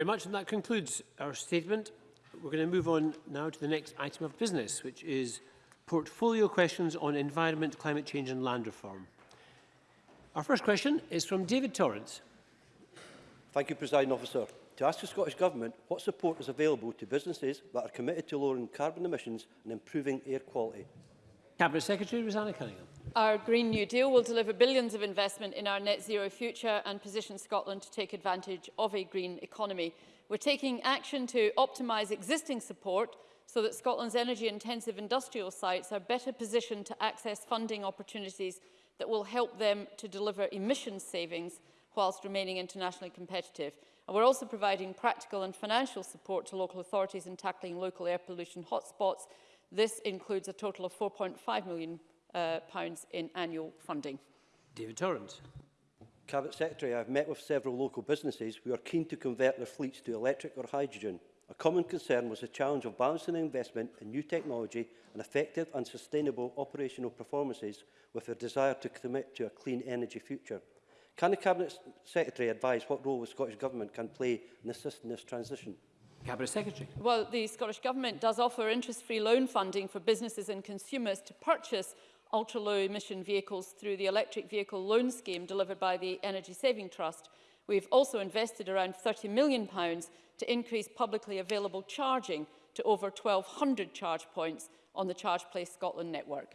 very much, and that concludes our statement. We're going to move on now to the next item of business, which is portfolio questions on environment, climate change and land reform. Our first question is from David Torrance. Thank you, President Officer. To ask the Scottish Government what support is available to businesses that are committed to lowering carbon emissions and improving air quality. Cabinet Secretary Rosanna Cunningham. Our Green New Deal will deliver billions of investment in our net zero future and position Scotland to take advantage of a green economy. We're taking action to optimise existing support so that Scotland's energy-intensive industrial sites are better positioned to access funding opportunities that will help them to deliver emissions savings whilst remaining internationally competitive. And we're also providing practical and financial support to local authorities in tackling local air pollution hotspots. This includes a total of £4.5 million Uh, pounds in annual funding. David Torrance. Cabinet Secretary, I have met with several local businesses who are keen to convert their fleets to electric or hydrogen. A common concern was the challenge of balancing investment in new technology and effective and sustainable operational performances with a desire to commit to a clean energy future. Can the Cabinet Secretary advise what role the Scottish Government can play in assisting this transition? Cabinet Secretary. Well, the Scottish Government does offer interest-free loan funding for businesses and consumers to purchase ultra-low emission vehicles through the electric vehicle loan scheme delivered by the Energy Saving Trust. We've also invested around £30 million to increase publicly available charging to over 1,200 charge points on the Charge Place Scotland network.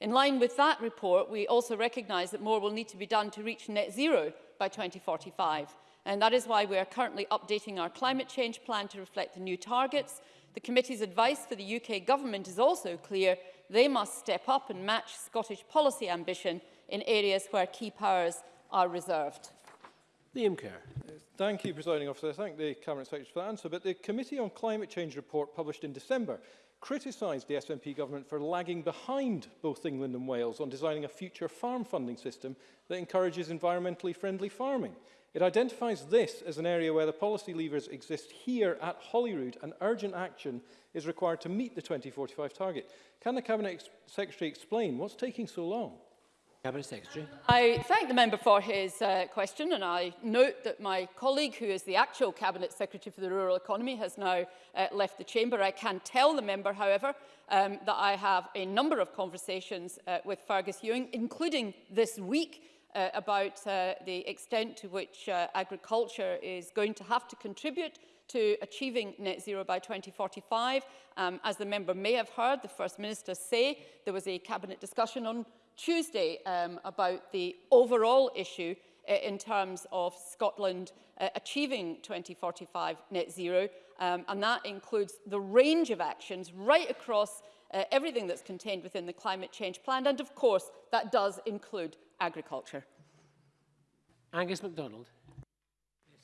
In line with that report, we also recognise that more will need to be done to reach net zero by 2045. And that is why we are currently updating our climate change plan to reflect the new targets. The committee's advice for the UK government is also clear They must step up and match Scottish policy ambition in areas where key powers are reserved. Liam Kerr. Thank you, Presiding Officer. I thank the Cabinet Secretary for that answer. But the Committee on Climate Change report published in December criticised the SNP government for lagging behind both England and Wales on designing a future farm funding system that encourages environmentally friendly farming. It identifies this as an area where the policy levers exist here at Holyrood and urgent action is required to meet the 2045 target. Can the Cabinet ex Secretary explain what's taking so long? Cabinet Secretary. I thank the member for his uh, question and I note that my colleague who is the actual Cabinet Secretary for the Rural Economy has now uh, left the chamber. I can tell the member, however, um, that I have a number of conversations uh, with Fergus Ewing, including this week uh, about uh, the extent to which uh, agriculture is going to have to contribute to achieving net zero by 2045. Um, as the member may have heard the First Minister say, there was a cabinet discussion on Tuesday um, about the overall issue uh, in terms of Scotland uh, achieving 2045 net zero. Um, and that includes the range of actions right across uh, everything that's contained within the climate change plan. And of course, that does include agriculture. Angus MacDonald.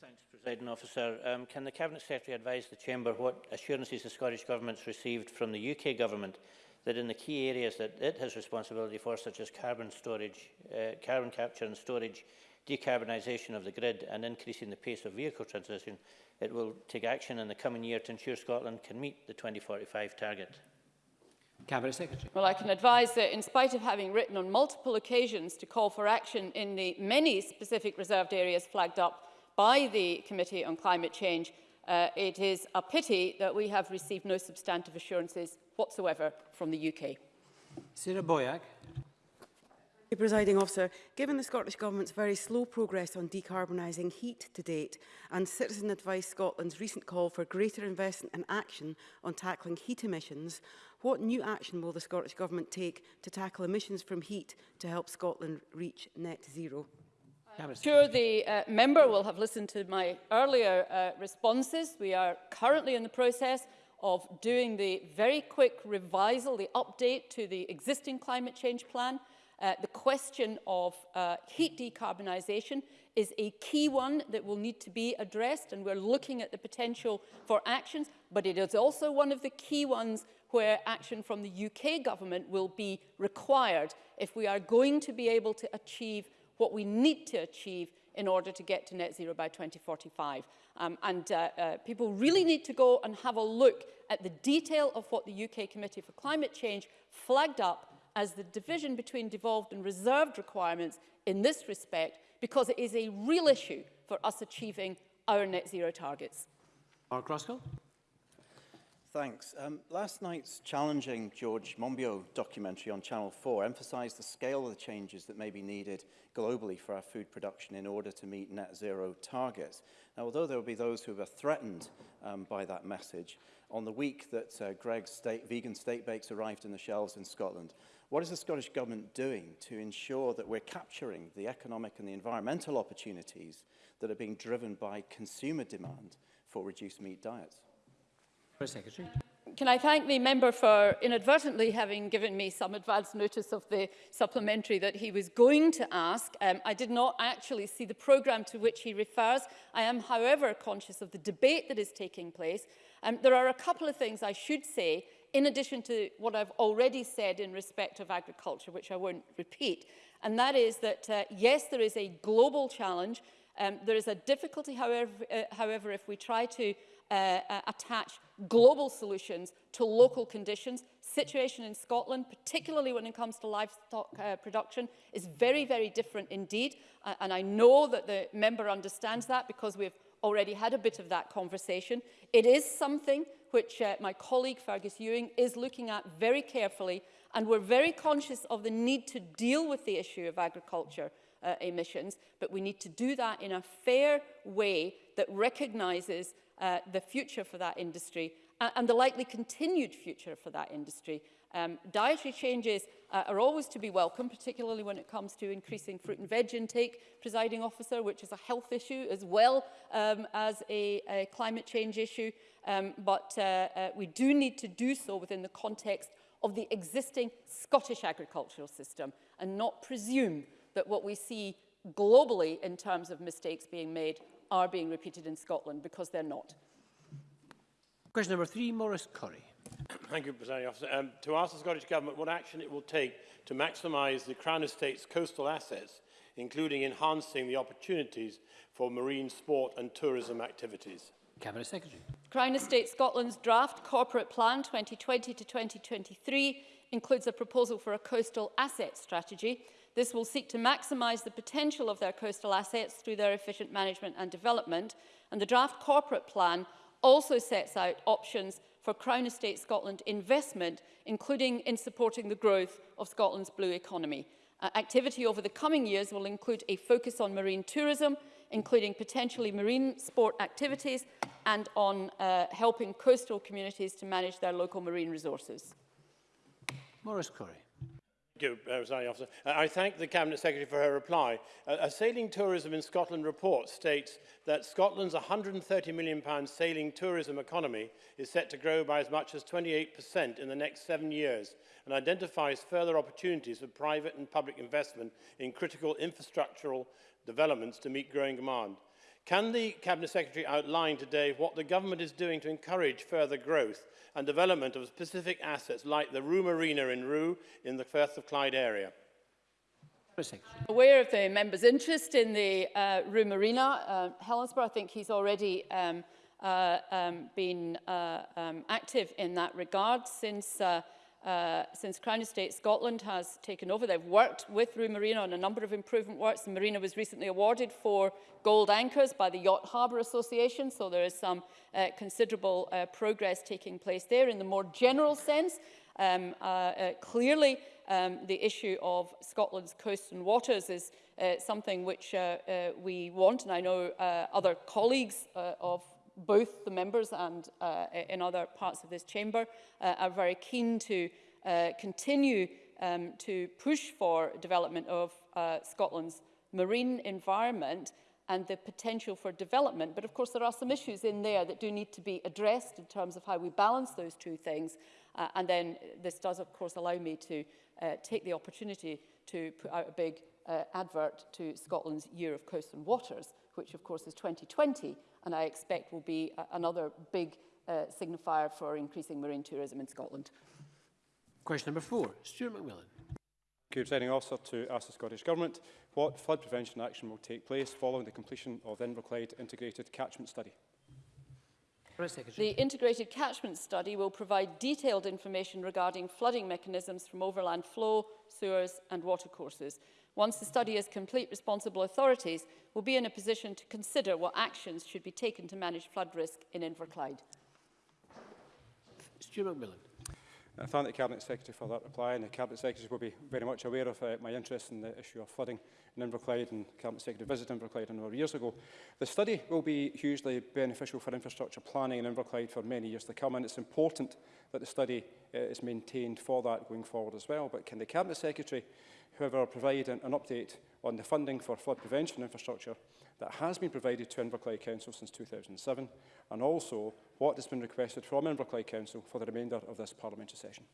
Thanks, President Officer. Um, can the Cabinet Secretary advise the Chamber what assurances the Scottish Government has received from the UK Government that in the key areas that it has responsibility for, such as carbon storage, uh, carbon capture and storage, decarbonisation of the grid and increasing the pace of vehicle transition, it will take action in the coming year to ensure Scotland can meet the 2045 target? Cabinet Secretary. Well, I can advise that in spite of having written on multiple occasions to call for action in the many specific reserved areas flagged up by the Committee on Climate Change, uh, it is a pity that we have received no substantive assurances whatsoever from the UK. Sarah Boyack. Presiding officer, given the Scottish Government's very slow progress on decarbonising heat to date and Citizen Advice Scotland's recent call for greater investment and action on tackling heat emissions, What new action will the Scottish Government take to tackle emissions from heat to help Scotland reach net zero? I'm uh, sure the uh, member will have listened to my earlier uh, responses. We are currently in the process of doing the very quick revisal, the update to the existing climate change plan. Uh, the question of uh, heat decarbonisation is a key one that will need to be addressed and we're looking at the potential for actions, but it is also one of the key ones where action from the UK government will be required if we are going to be able to achieve what we need to achieve in order to get to net zero by 2045. Um, and uh, uh, people really need to go and have a look at the detail of what the UK Committee for Climate Change flagged up as the division between devolved and reserved requirements in this respect, because it is a real issue for us achieving our net zero targets. Mark Ruskell? Thanks. Um, last night's challenging George Monbiot documentary on Channel 4 emphasized the scale of the changes that may be needed globally for our food production in order to meet net zero targets. Now, although there will be those who are threatened um, by that message, on the week that uh, Greg's state, vegan state bakes arrived in the shelves in Scotland, what is the Scottish Government doing to ensure that we're capturing the economic and the environmental opportunities that are being driven by consumer demand for reduced meat diets? Secretary. Can I thank the member for inadvertently having given me some advance notice of the supplementary that he was going to ask. Um, I did not actually see the programme to which he refers. I am, however, conscious of the debate that is taking place. Um, there are a couple of things I should say in addition to what I've already said in respect of agriculture, which I won't repeat. And that is that, uh, yes, there is a global challenge. Um, there is a difficulty, however, uh, however, if we try to Uh, uh, attach global solutions to local conditions. Situation in Scotland, particularly when it comes to livestock uh, production, is very, very different indeed. Uh, and I know that the member understands that because we've already had a bit of that conversation. It is something which uh, my colleague Fergus Ewing is looking at very carefully and we're very conscious of the need to deal with the issue of agriculture uh, emissions, but we need to do that in a fair way that recognises uh, the future for that industry uh, and the likely continued future for that industry. Um, dietary changes uh, are always to be welcome, particularly when it comes to increasing fruit and veg intake, presiding officer, which is a health issue as well um, as a, a climate change issue. Um, but uh, uh, we do need to do so within the context of the existing Scottish agricultural system and not presume that what we see globally in terms of mistakes being made are being repeated in Scotland because they're not. Question number three, Maurice Curry. Thank you, President Officer. Um, to ask the Scottish Government what action it will take to maximise the Crown Estate's coastal assets, including enhancing the opportunities for marine sport and tourism activities. Cabinet Secretary. Crown Estate Scotland's draft corporate plan 2020 to 2023 includes a proposal for a coastal asset strategy This will seek to maximise the potential of their coastal assets through their efficient management and development, and the draft corporate plan also sets out options for Crown Estate Scotland investment, including in supporting the growth of Scotland's blue economy. Uh, activity over the coming years will include a focus on marine tourism, including potentially marine sport activities and on uh, helping coastal communities to manage their local marine resources. Maurice Corey. Uh, uh, I thank the Cabinet Secretary for her reply. A Sailing Tourism in Scotland report states that Scotland's £130 million sailing tourism economy is set to grow by as much as 28% in the next seven years and identifies further opportunities for private and public investment in critical infrastructural developments to meet growing demand. Can the Cabinet Secretary outline today what the government is doing to encourage further growth and development of specific assets like the Room Marina in Rue in the Firth of Clyde area? I'm aware of the member's interest in the uh, Room Marina, Uh, Helensburgh, I think he's already um, uh, um, been uh, um, active in that regard since uh, Uh, since Crown Estate Scotland has taken over. They've worked with Rue Marina on a number of improvement works. The marina was recently awarded for gold anchors by the Yacht Harbour Association, so there is some uh, considerable uh, progress taking place there. In the more general sense, um, uh, uh, clearly um, the issue of Scotland's coasts and waters is uh, something which uh, uh, we want, and I know uh, other colleagues uh, of both the members and uh, in other parts of this chamber uh, are very keen to uh, continue um, to push for development of uh, Scotland's marine environment and the potential for development. But of course, there are some issues in there that do need to be addressed in terms of how we balance those two things. Uh, and then this does, of course, allow me to uh, take the opportunity to put out a big uh, advert to Scotland's Year of Coast and Waters, which of course is 2020, and I expect will be another big uh, signifier for increasing marine tourism in Scotland. Question number four, Stuart McMillan. Thank you, Presiding Officer, to ask the Scottish Government what flood prevention action will take place following the completion of the Inverclyde Integrated Catchment Study. The Integrated Catchment Study will provide detailed information regarding flooding mechanisms from overland flow, sewers and watercourses. Once the study is complete, responsible authorities will be in a position to consider what actions should be taken to manage flood risk in Inverclyde. Stuart McMillan. I thank the Cabinet Secretary for that reply, and the Cabinet Secretary will be very much aware of uh, my interest in the issue of flooding in Inverclyde, and the Cabinet Secretary visited Inverclyde a number of years ago. The study will be hugely beneficial for infrastructure planning in Inverclyde for many years to come, and it's important that the study uh, is maintained for that going forward as well. But can the Cabinet Secretary, however, provide an, an update on the funding for flood prevention infrastructure that has been provided to Inverclyde Council since 2007, and also what has been requested from Inverclyde Council for the remainder of this parliamentary session.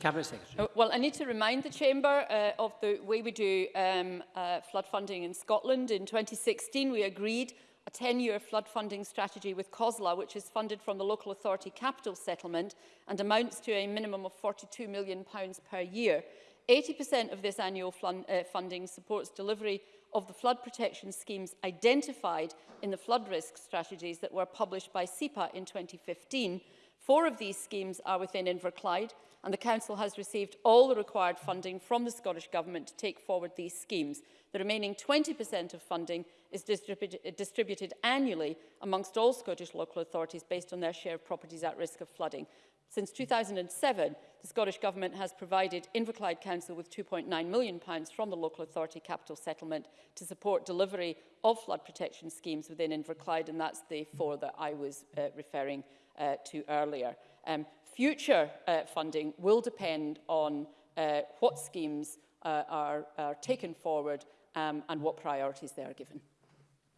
Cabinet Secretary. Uh, well, I need to remind the Chamber uh, of the way we do um, uh, flood funding in Scotland. In 2016, we agreed a 10-year flood funding strategy with COSLA, which is funded from the Local Authority Capital Settlement and amounts to a minimum of £42 million per year. 80% of this annual fund, uh, funding supports delivery of the flood protection schemes identified in the flood risk strategies that were published by SEPA in 2015. Four of these schemes are within Inverclyde and the Council has received all the required funding from the Scottish Government to take forward these schemes. The remaining 20% of funding is distribu distributed annually amongst all Scottish local authorities based on their share of properties at risk of flooding. Since 2007, the Scottish Government has provided Inverclyde Council with £2.9 million from the Local Authority Capital Settlement to support delivery of flood protection schemes within Inverclyde, and that's the four that I was uh, referring uh, to earlier. Um, future uh, funding will depend on uh, what schemes uh, are, are taken forward um, and what priorities they are given.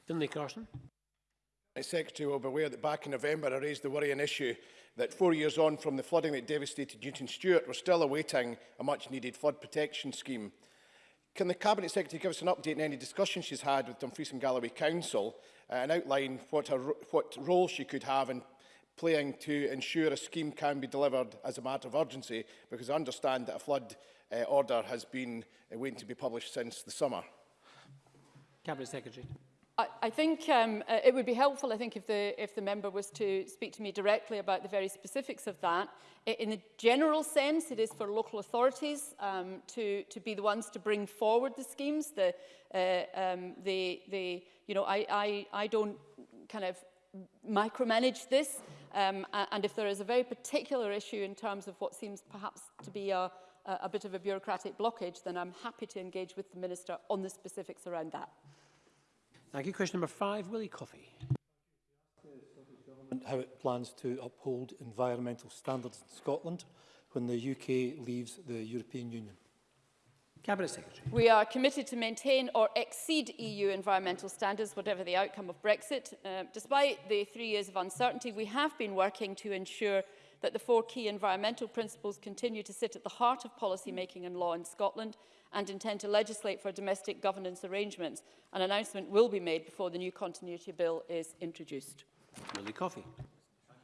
Finlay Carson. Secretary will be aware that back in November I raised the worrying issue that four years on from the flooding that devastated Newton Stewart, we're still awaiting a much-needed flood protection scheme. Can the Cabinet Secretary give us an update on any discussions she's had with Dumfries and Galloway Council uh, and outline what, her, what role she could have in playing to ensure a scheme can be delivered as a matter of urgency? Because I understand that a flood uh, order has been uh, waiting to be published since the summer. Cabinet Secretary. I, think um, uh, it would be helpful, I think, if the, if the member was to speak to me directly about the very specifics of that. In the general sense, it is for local authorities um, to, to be the ones to bring forward the schemes. The, uh, um, the, the, you know, I, I, I don't kind of micromanage this. Um, and if there is a very particular issue in terms of what seems perhaps to be a, a bit of a bureaucratic blockage, then I'm happy to engage with the Minister on the specifics around that. Thank you. Question number five, Willie Coffey. How it plans to uphold environmental standards in Scotland when the UK leaves the European Union. Cabinet Secretary. We are committed to maintain or exceed EU environmental standards, whatever the outcome of Brexit. Uh, despite the three years of uncertainty, we have been working to ensure that the four key environmental principles continue to sit at the heart of policy making and law in Scotland and intend to legislate for domestic governance arrangements. An announcement will be made before the new continuity bill is introduced. Lily Coffey.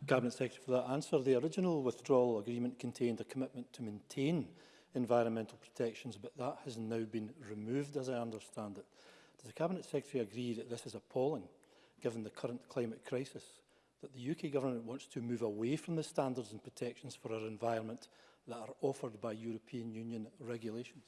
Cabinet Secretary for that answer. The original withdrawal agreement contained a commitment to maintain environmental protections, but that has now been removed, as I understand it. Does the Cabinet Secretary agree that this is appalling, given the current climate crisis, that the UK government wants to move away from the standards and protections for our environment that are offered by European Union regulations?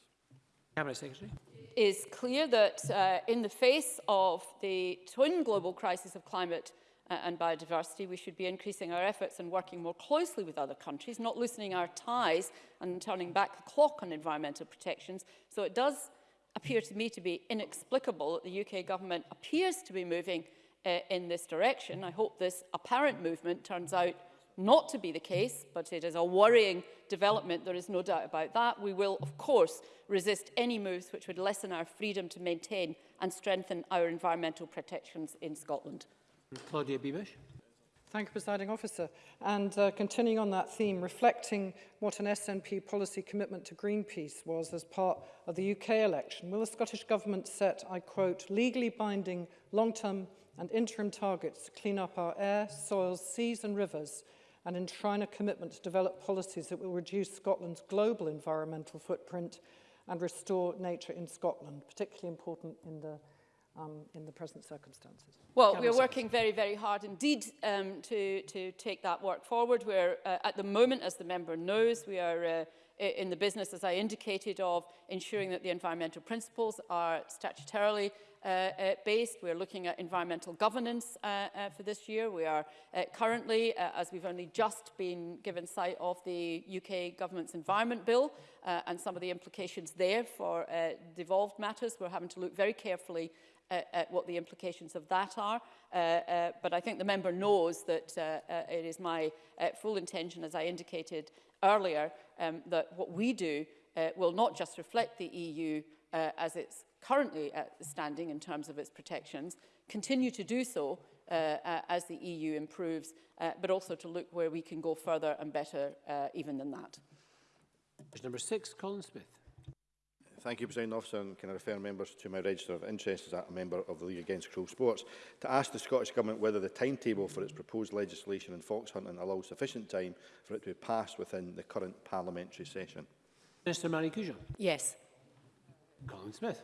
Cabinet Secretary. is clear that uh, in the face of the twin global crisis of climate uh, and biodiversity, we should be increasing our efforts and working more closely with other countries, not loosening our ties and turning back the clock on environmental protections. So it does appear to me to be inexplicable that the UK government appears to be moving uh, in this direction. I hope this apparent movement turns out not to be the case, but it is a worrying development, there is no doubt about that. We will, of course, resist any moves which would lessen our freedom to maintain and strengthen our environmental protections in Scotland. Claudia Beamish. Thank you, presiding officer. And uh, continuing on that theme, reflecting what an SNP policy commitment to Greenpeace was as part of the UK election, will the Scottish Government set, I quote, legally binding long-term and interim targets to clean up our air, soils, seas and rivers and enshrine a commitment to develop policies that will reduce Scotland's global environmental footprint and restore nature in Scotland, particularly important in the um, in the present circumstances. Well, we are working very, very hard indeed um, to, to take that work forward. We're uh, at the moment, as the member knows, we are uh, in the business, as I indicated, of ensuring that the environmental principles are statutorily Uh, uh, based. We're looking at environmental governance uh, uh for this year. We are uh, currently, as we've only just been given sight of the UK government's environment bill uh, and some of the implications there for devolved matters, we're having to look very carefully at what the implications of that are. Uh, uh, but I think the member knows that uh, uh, it is my uh, full intention, as I indicated earlier, um, that what we do uh, will not just reflect the EU uh, as its currently uh, standing in terms of its protections, continue to do so uh, uh, as the EU improves, uh, but also to look where we can go further and better uh, even than that. Question number six, Colin Smith. Thank you, President Officer, and can I refer members to my register of interest as a member of the League Against Cruel Sports to ask the Scottish Government whether the timetable for its proposed legislation in fox hunting allows sufficient time for it to be passed within the current parliamentary session. Minister Marie Cujo. Yes. Colin Smith.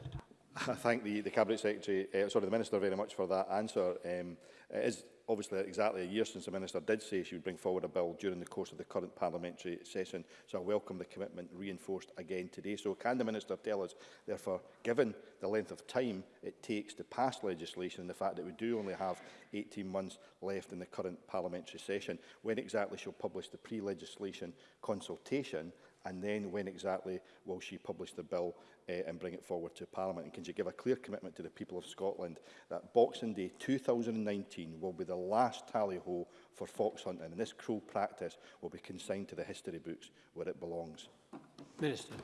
I thank the, the Cabinet Secretary, uh, sorry, the Minister very much for that answer. Um, it is obviously exactly a year since the Minister did say she would bring forward a bill during the course of the current parliamentary session, so I welcome the commitment reinforced again today. So can the Minister tell us, therefore, given the length of time it takes to pass legislation and the fact that we do only have 18 months left in the current parliamentary session, when exactly she'll publish the pre-legislation consultation And then when exactly will she publish the bill uh, and bring it forward to Parliament? And can she give a clear commitment to the people of Scotland that Boxing Day 2019 will be the last tally-ho for fox hunting and this cruel practice will be consigned to the history books where it belongs? Minister.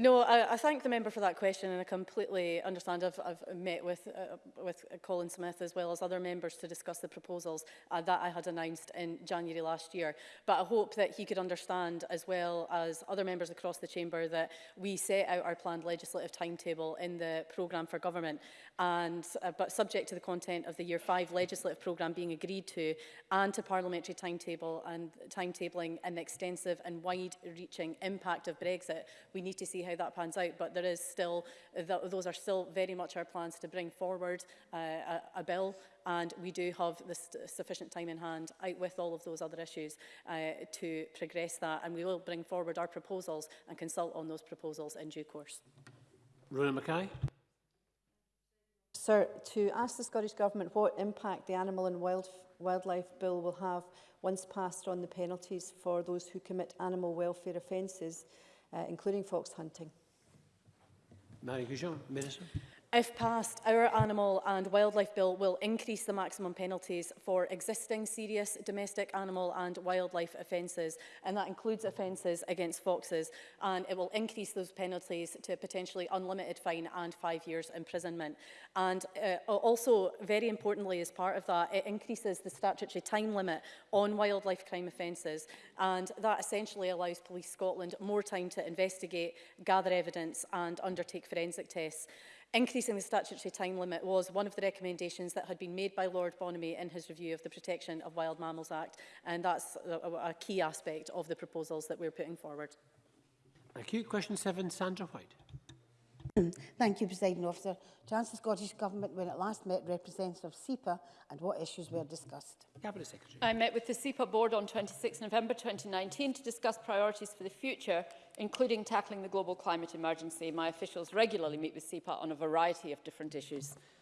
No, I, I thank the member for that question and I completely understand. I've, I've met with, uh, with Colin Smith as well as other members to discuss the proposals uh, that I had announced in January last year. But I hope that he could understand as well as other members across the chamber that we set out our planned legislative timetable in the programme for government and uh, but subject to the content of the year five legislative programme being agreed to and to parliamentary timetable and timetabling and the extensive and wide reaching impact of Brexit, we need to see how that pans out, but there is still, th those are still very much our plans to bring forward uh, a, a bill and we do have the sufficient time in hand out with all of those other issues uh, to progress that and we will bring forward our proposals and consult on those proposals in due course. Rona Mackay. Sir, to ask the Scottish Government what impact the Animal and wild, Wildlife Bill will have once passed on the penalties for those who commit animal welfare offences Uh, including fox hunting. Marie Goujon, Minister. If passed, our Animal and Wildlife Bill will increase the maximum penalties for existing serious domestic animal and wildlife offences, and that includes offences against foxes, and it will increase those penalties to potentially unlimited fine and five years imprisonment. And uh, also, very importantly as part of that, it increases the statutory time limit on wildlife crime offences, and that essentially allows Police Scotland more time to investigate, gather evidence and undertake forensic tests. Increasing the statutory time limit was one of the recommendations that had been made by Lord Bonamy in his review of the Protection of Wild Mammals Act, and that's a, a key aspect of the proposals that we're putting forward. Thank you. Question 7, Sandra White. Thank you, President Officer. To answer the Scottish Government when it last met representatives of SEPA and what issues were discussed. Cabinet Secretary. I met with the SEPA Board on 26 November 2019 to discuss priorities for the future, including tackling the global climate emergency. My officials regularly meet with SEPA on a variety of different issues.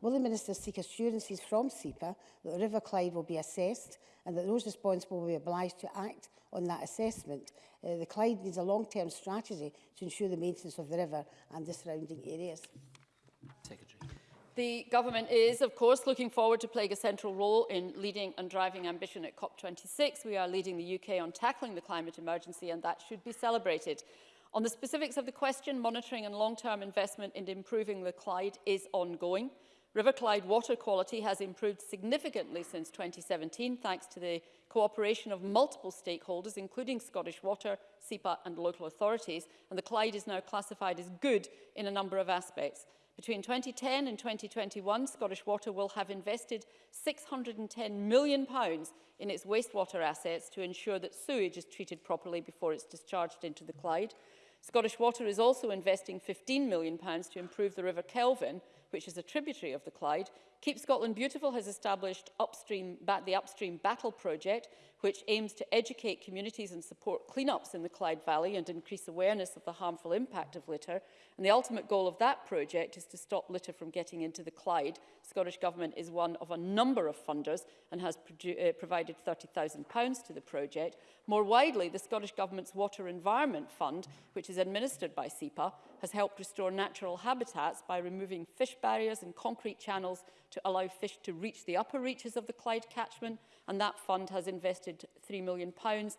Will the Minister seek assurances from SEPA that the River Clyde will be assessed and that those responsible will be obliged to act on that assessment. Uh, the Clyde needs a long-term strategy to ensure the maintenance of the river and the surrounding areas. Secretary. The government is, of course, looking forward to playing a central role in leading and driving ambition at COP26. We are leading the UK on tackling the climate emergency and that should be celebrated. On the specifics of the question, monitoring and long-term investment in improving the Clyde is ongoing. River Clyde water quality has improved significantly since 2017 thanks to the cooperation of multiple stakeholders, including Scottish Water, SEPA and local authorities, and the Clyde is now classified as good in a number of aspects. Between 2010 and 2021, Scottish Water will have invested £610 million in its wastewater assets to ensure that sewage is treated properly before it's discharged into the Clyde. Scottish Water is also investing £15 million to improve the River Kelvin which is a tributary of the Clyde, Keep Scotland Beautiful has established upstream, the Upstream Battle Project, which aims to educate communities and support cleanups in the Clyde Valley and increase awareness of the harmful impact of litter. And the ultimate goal of that project is to stop litter from getting into the Clyde. Scottish Government is one of a number of funders and has uh, provided £30,000 to the project. More widely, the Scottish Government's Water Environment Fund, which is administered by SEPA, has helped restore natural habitats by removing fish barriers and concrete channels to allow fish to reach the upper reaches of the Clyde catchment and that fund has invested £3 million pounds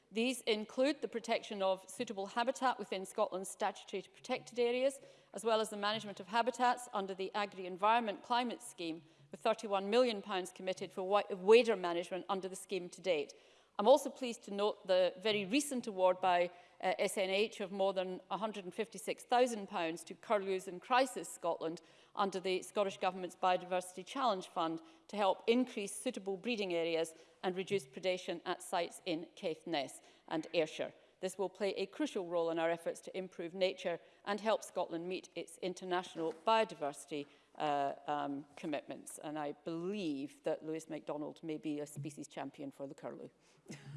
These include the protection of suitable habitat within Scotland's statutory protected areas, as well as the management of habitats under the Agri-Environment Climate Scheme, with £31 million committed for wader management under the scheme to date. I'm also pleased to note the very recent award by uh, SNH of more than £156,000 to Curlews and Crisis Scotland under the Scottish Government's Biodiversity Challenge Fund to help increase suitable breeding areas and reduce predation at sites in Caithness and Ayrshire. This will play a crucial role in our efforts to improve nature and help Scotland meet its international biodiversity uh, um, commitments. And I believe that Lewis MacDonald may be a species champion for the curlew.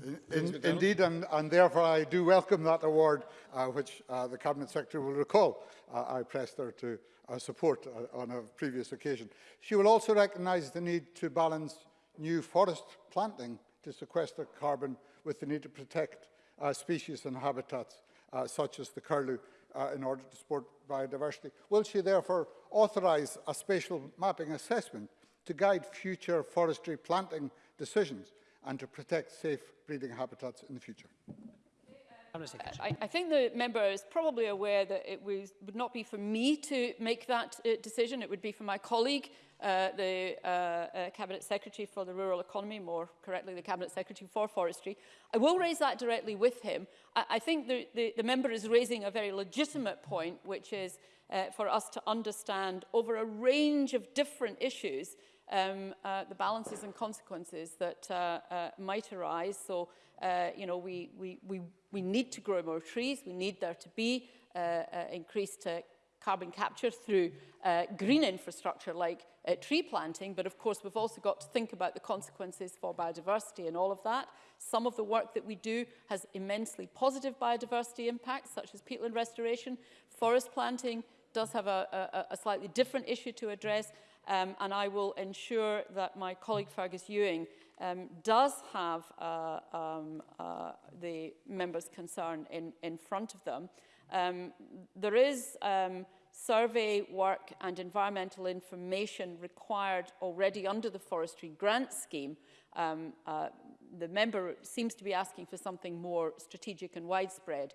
In, in, indeed, and, and, therefore I do welcome that award, uh, which uh, the Cabinet Secretary will recall. Uh, I pressed her to uh, support uh, on a previous occasion. She will also recognise the need to balance new forest planting to sequester carbon with the need to protect species and habitats such as the curlew uh, in order to support biodiversity, will she therefore authorise a spatial mapping assessment to guide future forestry planting decisions and to protect safe breeding habitats in the future? Uh, I, I think the member is probably aware that it was, would not be for me to make that uh, decision. It would be for my colleague uh, the uh, uh, Cabinet Secretary for the Rural Economy, more correctly the Cabinet Secretary for Forestry. I will raise that directly with him. I, I think the, the, the member is raising a very legitimate point, which is uh, for us to understand over a range of different issues um, uh, the balances and consequences that uh, uh, might arise. So, uh, you know, we, we, we, we need to grow more trees. We need there to be uh, uh, increased uh, carbon capture through uh, green infrastructure like uh, tree planting, but of course we've also got to think about the consequences for biodiversity and all of that. Some of the work that we do has immensely positive biodiversity impacts, such as peatland restoration. Forest planting does have a, a, a slightly different issue to address, um, and I will ensure that my colleague Fergus Ewing um, does have uh, um, uh, the members' concern in, in front of them. Um, there is um, survey work and environmental information required already under the forestry grant scheme. Um, uh, the member seems to be asking for something more strategic and widespread,